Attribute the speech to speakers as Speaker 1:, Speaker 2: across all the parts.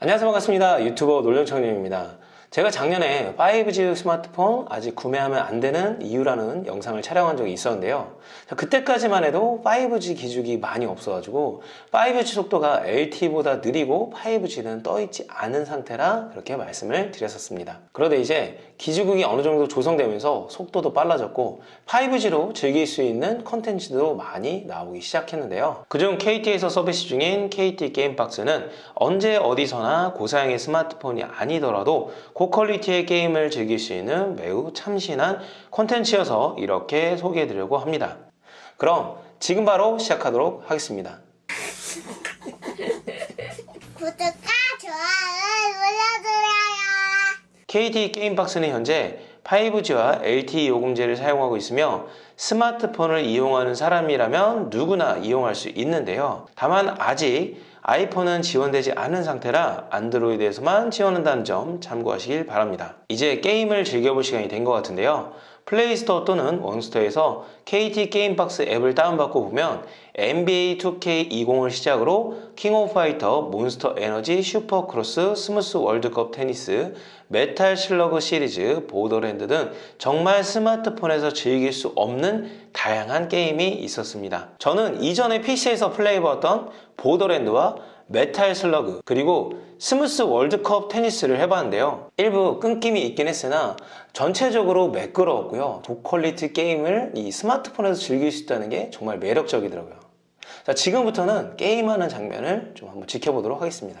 Speaker 1: 안녕하세요. 반갑습니다. 유튜버 놀령청님입니다 제가 작년에 5G 스마트폰 아직 구매하면 안 되는 이유라는 영상을 촬영한 적이 있었는데요. 자, 그때까지만 해도 5G 기죽이 많이 없어가지고 5G 속도가 LTE보다 느리고 5G는 떠있지 않은 상태라 그렇게 말씀을 드렸었습니다. 그런데 이제 기지국이 어느 정도 조성되면서 속도도 빨라졌고 5G로 즐길 수 있는 컨텐츠도 많이 나오기 시작했는데요. 그중 KT에서 서비스 중인 KT 게임박스는 언제 어디서나 고사양의 스마트폰이 아니더라도 고퀄리티의 게임을 즐길 수 있는 매우 참신한 콘텐츠여서 이렇게 소개해드리려고 합니다. 그럼 지금 바로 시작하도록 하겠습니다.
Speaker 2: 구독과 좋아요 눌러주세요.
Speaker 1: KT 게임박스는 현재 5G와 LTE 요금제를 사용하고 있으며 스마트폰을 이용하는 사람이라면 누구나 이용할 수 있는데요. 다만 아직 아이폰은 지원되지 않은 상태라 안드로이드에서만 지원한다는 점 참고하시길 바랍니다. 이제 게임을 즐겨볼 시간이 된 것 같은데요. 플레이스토어 또는 원스토어에서 KT 게임박스 앱을 다운받고 보면 NBA 2K20을 시작으로 킹 오브 파이터, 몬스터 에너지, 슈퍼크로스, 스무스 월드컵 테니스, 메탈 슬러그 시리즈, 보더랜드 등 정말 스마트폰에서 즐길 수 없는 다양한 게임이 있었습니다. 저는 이전에 PC에서 플레이해봤던 보더랜드와 메탈 슬러그 그리고 스무스 월드컵 테니스를 해봤는데요. 일부 끊김이 있긴 했으나 전체적으로 매끄러웠고요. 고퀄리티 게임을 이 스마트폰에서 즐길 수 있다는 게 정말 매력적이더라고요. 자 지금부터는 게임하는 장면을 좀 한번 지켜보도록 하겠습니다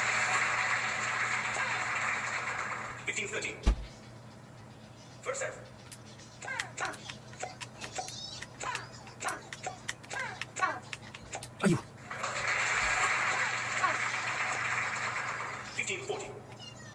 Speaker 3: 15 13. First set.
Speaker 4: 아유,
Speaker 3: 15 14.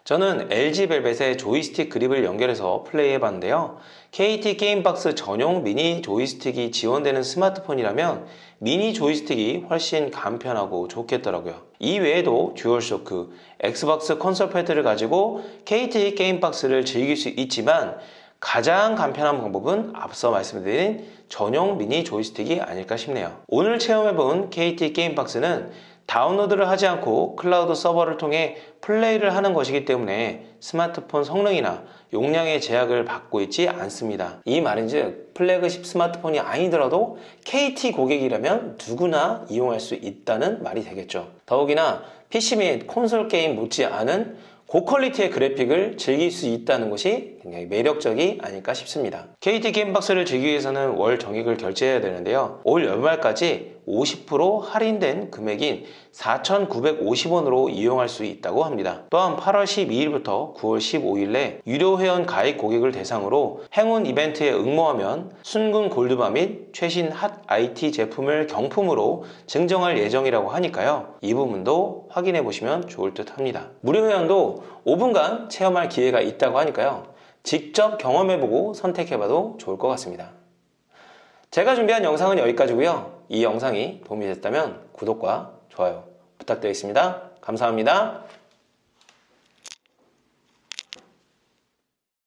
Speaker 1: 저는 LG 벨벳의 조이스틱 그립을 연결해서 플레이해 봤는데요. KT 게임박스 전용 미니 조이스틱이 지원되는 스마트폰이라면 미니 조이스틱이 훨씬 간편하고 좋겠더라고요. 이 외에도 듀얼쇼크, 엑스박스 콘솔 패드를 가지고 KT 게임박스를 즐길 수 있지만 가장 간편한 방법은 앞서 말씀드린 전용 미니 조이스틱이 아닐까 싶네요. 오늘 체험해본 KT 게임박스는 다운로드를 하지 않고 클라우드 서버를 통해 플레이를 하는 것이기 때문에 스마트폰 성능이나 용량의 제약을 받고 있지 않습니다. 이 말인즉 플래그십 스마트폰이 아니더라도 KT 고객이라면 누구나 이용할 수 있다는 말이 되겠죠. 더욱이나 PC 및 콘솔 게임 못지않은 고퀄리티의 그래픽을 즐길 수 있다는 것이 굉장히 매력적이 아닐까 싶습니다. KT 게임박스를 즐기기 위해서는 월 정액을 결제해야 되는데요. 올 연말까지 50% 할인된 금액인 4,950원으로 이용할 수 있다고 합니다. 또한 8월 12일부터 9월 15일에 유료 회원 가입 고객을 대상으로 행운 이벤트에 응모하면 순금 골드바 및 최신 핫 IT 제품을 경품으로 증정할 예정이라고 하니까요. 이 부분도 확인해 보시면 좋을 듯 합니다. 무료 회원도 5분간 체험할 기회가 있다고 하니까요. 직접 경험해보고 선택해봐도 좋을 것 같습니다. 제가 준비한 영상은 여기까지고요. 이 영상이 도움이 됐다면 구독과 좋아요 부탁드리겠습니다. 감사합니다.